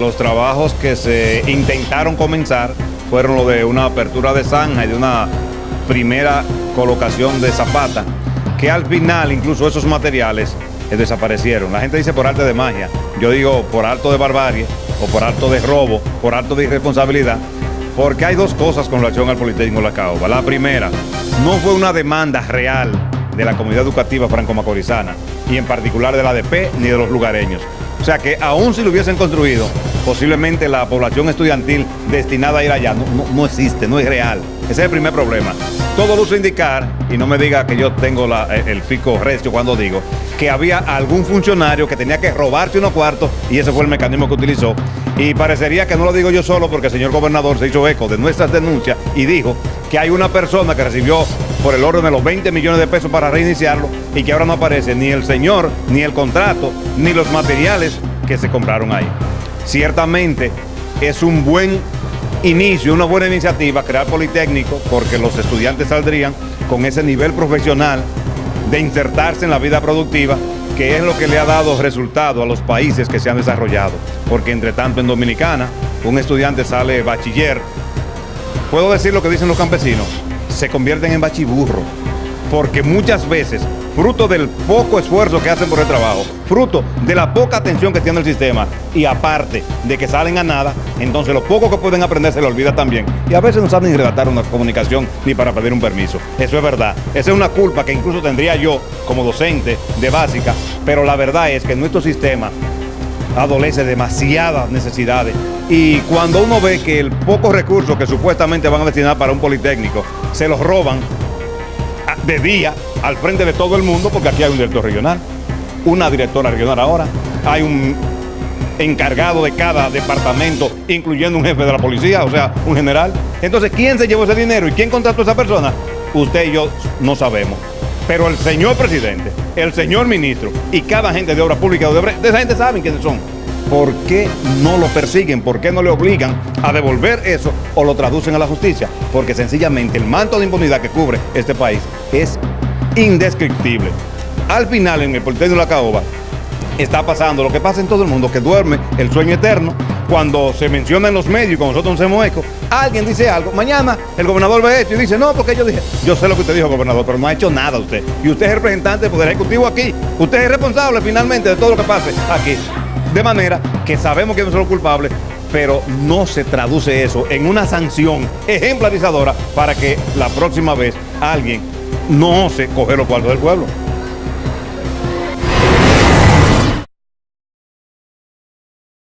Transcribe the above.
Los trabajos que se intentaron comenzar fueron lo de una apertura de zanja y de una primera colocación de zapata, que al final incluso esos materiales eh, desaparecieron. La gente dice por arte de magia, yo digo por alto de barbarie o por alto de robo, por alto de irresponsabilidad, porque hay dos cosas con relación al Politécnico La Caoba. La primera, no fue una demanda real de la comunidad educativa franco-macorizana y en particular de la ADP ni de los lugareños. O sea que aún si lo hubiesen construido, posiblemente la población estudiantil destinada a ir allá no, existe, no es real. Ese es el primer problema. Todo luce indicar, y no me diga que yo tengo el pico recio cuando digo, que había algún funcionario que tenía que robarse unos cuartos y ese fue el mecanismo que utilizó. Y parecería que no lo digo yo solo porque el señor gobernador se hizo eco de nuestras denuncias y dijo que hay una persona que recibió por el orden de los 20 millones de pesos para reiniciarlo y que ahora no aparece ni el señor, ni el contrato, ni los materiales que se compraron ahí. Ciertamente es un buen inicio, una buena iniciativa crear Politécnico porque los estudiantes saldrían con ese nivel profesional de insertarse en la vida productiva que es lo que le ha dado resultado a los países que se han desarrollado. Porque entre tanto en Dominicana, un estudiante sale bachiller, puedo decir lo que dicen los campesinos, se convierten en bachiburro, porque muchas veces, fruto del poco esfuerzo que hacen por el trabajo, fruto de la poca atención que tiene el sistema, y aparte de que salen a nada, entonces lo poco que pueden aprender se lo olvida también. Y a veces no saben ni redactar una comunicación ni para pedir un permiso. Eso es verdad. Esa es una culpa que incluso tendría yo como docente de básica, pero la verdad es que nuestro sistema adolece demasiadas necesidades y cuando uno ve que el pocos recursos que supuestamente van a destinar para un politécnico se los roban de día al frente de todo el mundo porque aquí hay un director regional, una directora regional ahora, hay un encargado de cada departamento, incluyendo un jefe de la policía, o sea, un general. Entonces, ¿quién se llevó ese dinero y quién contrató a esa persona? Usted y yo no sabemos. Pero el señor presidente, el señor ministro y cada gente de obra pública, de esa gente saben quiénes son. ¿Por qué no lo persiguen? ¿Por qué no le obligan a devolver eso o lo traducen a la justicia? Porque sencillamente el manto de impunidad que cubre este país es indescriptible. Al final, en el Politécnico de la Caoba, está pasando lo que pasa en todo el mundo, que duerme el sueño eterno. Cuando se menciona en los medios y cuando nosotros hacemos eco, alguien dice algo. Mañana el gobernador ve esto y dice, no, porque yo dije, yo sé lo que usted dijo, gobernador, pero no ha hecho nada usted. Y usted es representante del Poder Ejecutivo aquí. Usted es responsable finalmente de todo lo que pase aquí. De manera que sabemos que no son los culpables, pero no se traduce eso en una sanción ejemplarizadora para que la próxima vez alguien no ose coger los cuartos del pueblo.